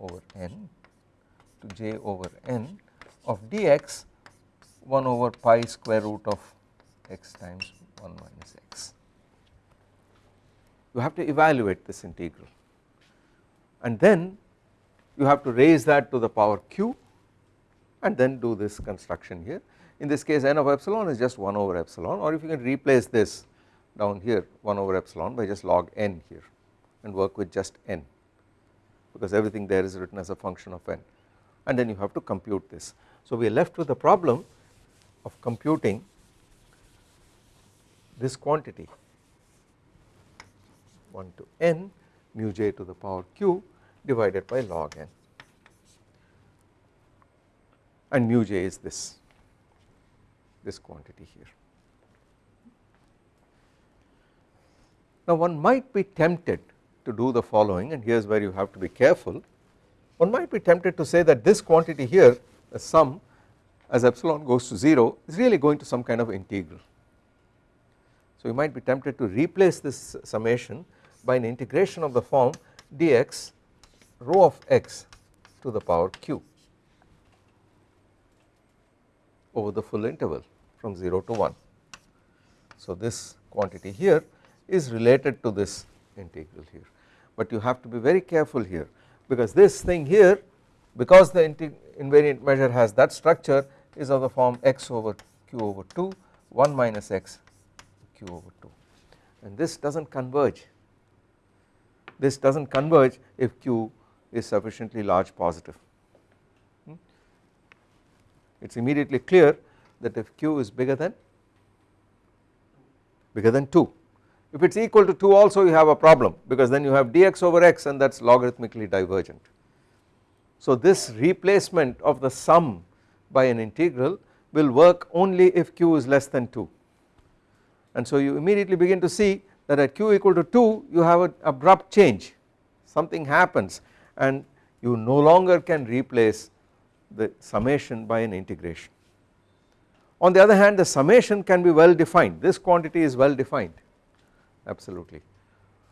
over n to j over n of dx 1 over pi square root of x times 1 minus x. You have to evaluate this integral. And then you have to raise that to the power q and then do this construction here. In this case n of epsilon is just 1 over epsilon or if you can replace this down here 1 over epsilon by just log n here and work with just n because everything there is written as a function of n and then you have to compute this. So we are left with the problem of computing this quantity 1 to n mu j to the power q divided by log n and mu j is this this quantity here. Now one might be tempted to do the following and here is where you have to be careful one might be tempted to say that this quantity here the sum as epsilon goes to 0 is really going to some kind of integral. So you might be tempted to replace this summation by an integration of the form dx rho of x to the power q over the full interval from 0 to 1. So this quantity here is related to this integral here but you have to be very careful here because this thing here because the invariant measure has that structure is of the form x over q over 2 1 minus x q over 2 and this does not converge. This does not converge if q is sufficiently large positive. Hmm. it is immediately clear that if q is bigger than bigger than 2 if it is equal to 2 also you have a problem because then you have dx over x and that is logarithmically divergent. So this replacement of the sum by an integral will work only if q is less than 2 and so you immediately begin to see that at q equal to 2 you have an abrupt change something happens and you no longer can replace the summation by an integration. On the other hand the summation can be well defined this quantity is well defined absolutely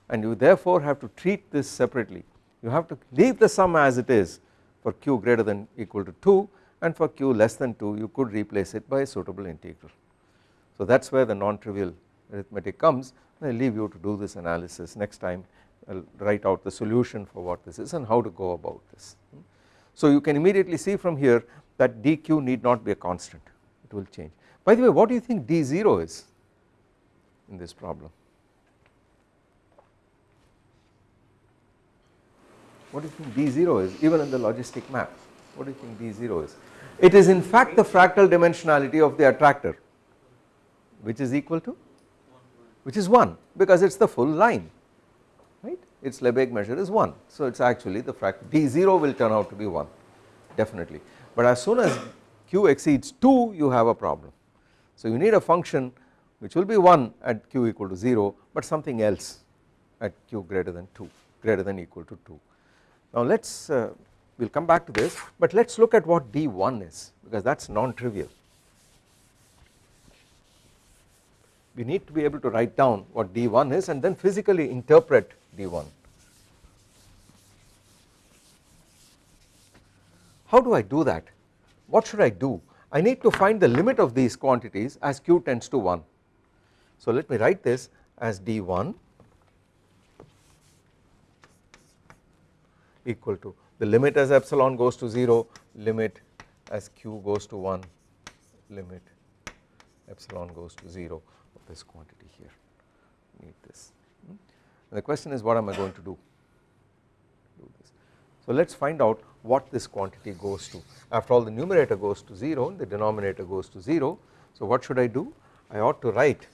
and you therefore have to treat this separately you have to leave the sum as it is for q greater than equal to 2 and for q less than 2 you could replace it by a suitable integral. So that is where the non-trivial arithmetic comes I leave you to do this analysis next time I will write out the solution for what this is and how to go about this. So you can immediately see from here that dq need not be a constant it will change. By the way what do you think d0 is in this problem? What do you think d0 is even in the logistic map? What do you think d0 is? It is in fact the fractal dimensionality of the attractor. Which is equal to? Which is 1 because it is the full line right? Its Lebesgue measure is 1 so it is actually the fractal d0 will turn out to be 1 definitely. But as soon as q exceeds 2 you have a problem. So you need a function which will be 1 at q equal to 0 but something else at q greater than 2 greater than equal to 2 now let us uh, we will come back to this but let us look at what d1 is because that is non-trivial. We need to be able to write down what d1 is and then physically interpret d1 how do I do that? What should I do? I need to find the limit of these quantities as q tends to 1 so let me write this as d1 equal to. The limit as epsilon goes to 0 limit as q goes to 1 limit epsilon goes to 0 of this quantity here. Need this. And the question is what am I going to do? Do this. So let us find out what this quantity goes to. After all the numerator goes to 0 and the denominator goes to 0 so what should I do? I ought to write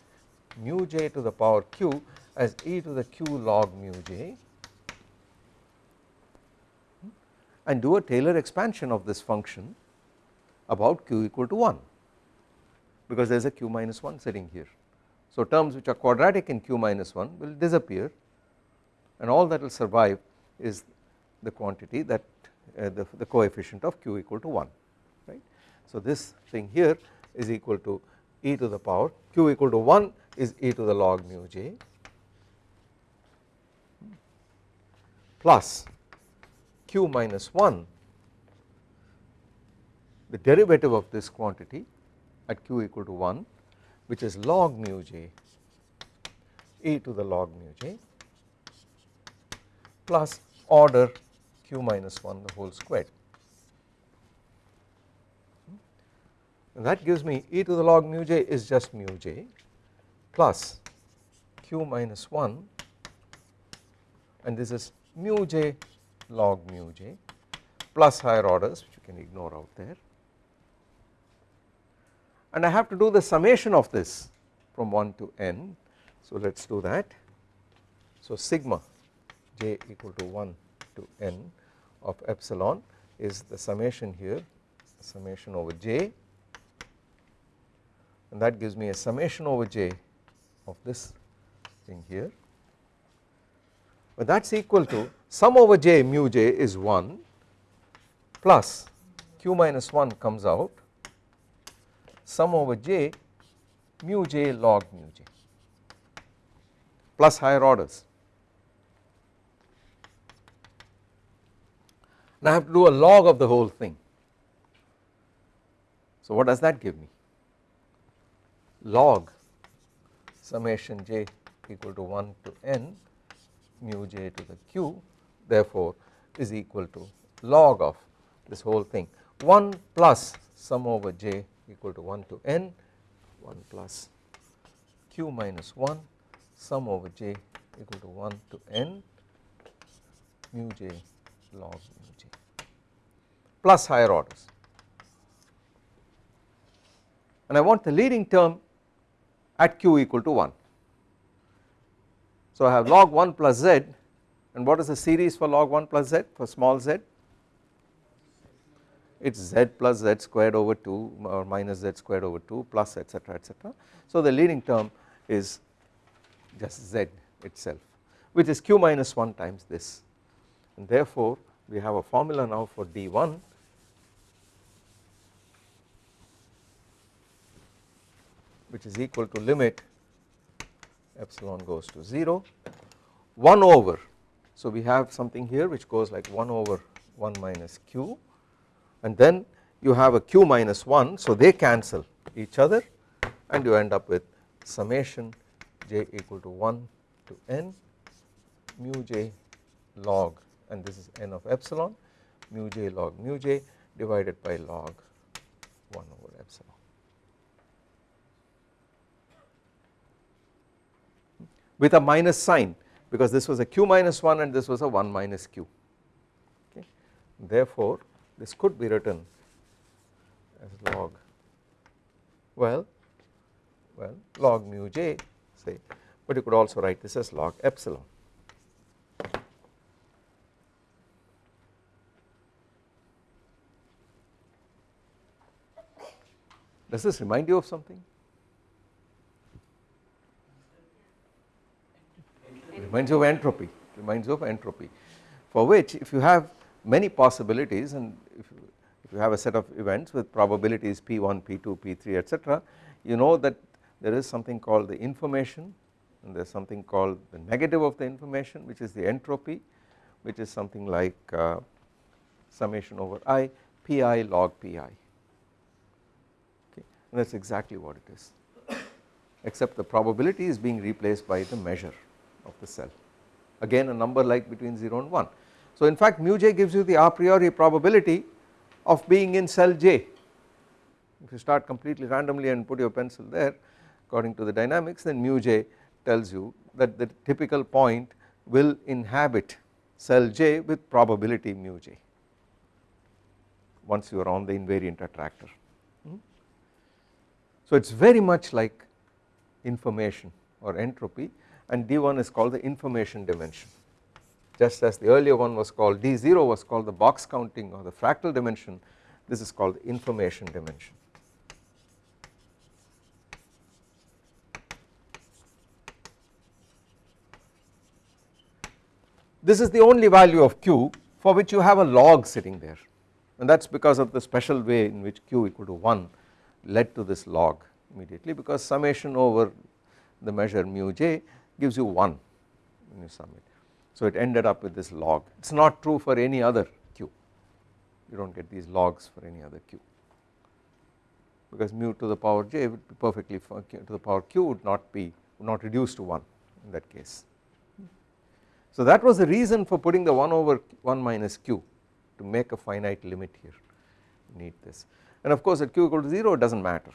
mu j to the power q as e to the q log mu j and do a Taylor expansion of this function about q equal to 1 because there is a q minus 1 sitting here. So terms which are quadratic in q minus 1 will disappear and all that will survive is the quantity that uh, the, the coefficient of q equal to 1 right. So this thing here is equal to e to the power q equal to 1 is e to the log mu j plus q minus 1 the derivative of this quantity at q equal to 1 which is log mu j e to the log mu j plus order q minus 1 the whole squared and that gives me e to the log mu j is just mu j plus q minus 1 and this is mu j log mu j plus higher orders which you can ignore out there. And I have to do the summation of this from 1 to n. So let us do that. So sigma j equal to 1 to n of epsilon is the summation here summation over j. And that gives me a summation over j of this thing here but that is equal to sum over j mu j is 1 plus q minus 1 comes out sum over j mu j log mu j plus higher orders. Now I have to do a log of the whole thing. So what does that give me? Log summation j equal to 1 to n mu j to the q therefore is equal to log of this whole thing 1 plus sum over j equal to 1 to n 1 plus q minus 1 sum over j equal to 1 to n mu j log mu j plus higher orders and I want the leading term at q equal to 1. So I have log 1 plus z and what is the series for log 1 plus z? For small z? It is z plus z squared over 2 or minus z squared over 2 plus etc etc. So the leading term is just z itself which is q minus 1 times this. And therefore we have a formula now for d1 which is equal to limit epsilon goes to 0 1 over. So we have something here which goes like 1 over 1 minus q. And then you have a q minus 1 so they cancel each other. And you end up with summation j equal to 1 to n mu j log. And this is n of epsilon. Mu j log mu j divided by log 1 over epsilon. With a minus sign because this was a q minus 1 and this was a 1 minus q okay. Therefore this could be written as log well well log mu j say but you could also write this as log epsilon. Does this remind you of something? Reminds you of entropy reminds you of entropy for which if you have many possibilities and if you, if you have a set of events with probabilities p1 p2 p3 etc you know that there is something called the information and there is something called the negative of the information which is the entropy which is something like uh, summation over i pi log pi okay? And that is exactly what it is. Except the probability is being replaced by the measure of the cell again a number like between 0 and 1. So in fact mu j gives you the a priori probability of being in cell j if you start completely randomly and put your pencil there according to the dynamics then mu j tells you that the typical point will inhabit cell j with probability mu j once you are on the invariant attractor. Hmm? So it is very much like information or entropy and D1 is called the information dimension just as the earlier one was called D0 was called the box counting or the fractal dimension this is called the information dimension. This is the only value of q for which you have a log sitting there and that is because of the special way in which q equal to 1 led to this log immediately because summation over the measure mu j gives you 1 when you sum it. So it ended up with this log. It is not true for any other q. You do not get these logs for any other q. Because mu to the power j would be perfectly to the power q would not be would not reduce to 1 in that case. So that was the reason for putting the 1 over 1 minus q to make a finite limit here. Need this. And of course at q equal to 0 it does not matter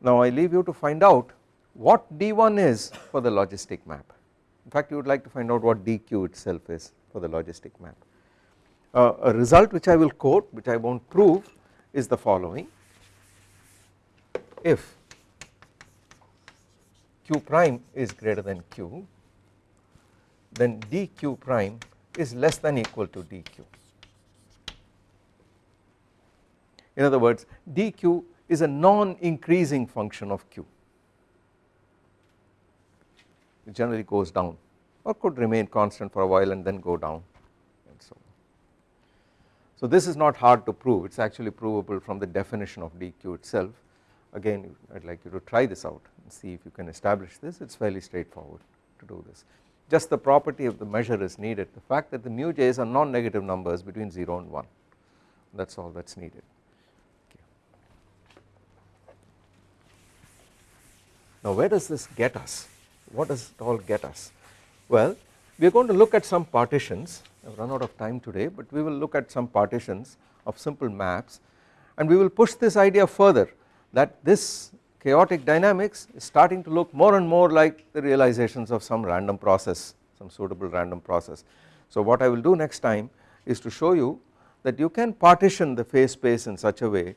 Now I leave you to find out what D1 is for the logistic map. In fact you would like to find out what DQ itself is for the logistic map. Uh, a result which I will quote which I will not prove is the following if q prime is greater than q then dq prime is less than equal to dq. In other words dq is a non-increasing function of q. It generally goes down or could remain constant for a while and then go down and so on. So this is not hard to prove. It is actually provable from the definition of dq itself. Again I would like you to try this out and see if you can establish this. It is fairly straightforward to do this. Just the property of the measure is needed. The fact that the mu j's are non-negative numbers between 0 and 1 that is all that is needed. Now where does this get us? What does it all get us? Well we are going to look at some partitions I have run out of time today but we will look at some partitions of simple maps and we will push this idea further that this chaotic dynamics is starting to look more and more like the realizations of some random process some suitable random process. So what I will do next time is to show you that you can partition the phase space in such a way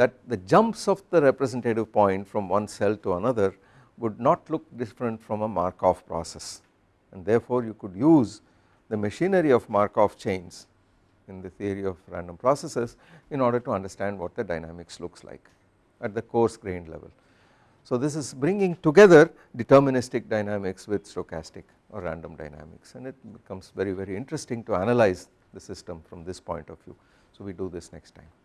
that the jumps of the representative point from one cell to another would not look different from a Markov process and therefore you could use the machinery of Markov chains in the theory of random processes in order to understand what the dynamics looks like at the coarse grained level. So this is bringing together deterministic dynamics with stochastic or random dynamics and it becomes very very interesting to analyze the system from this point of view. So we do this next time.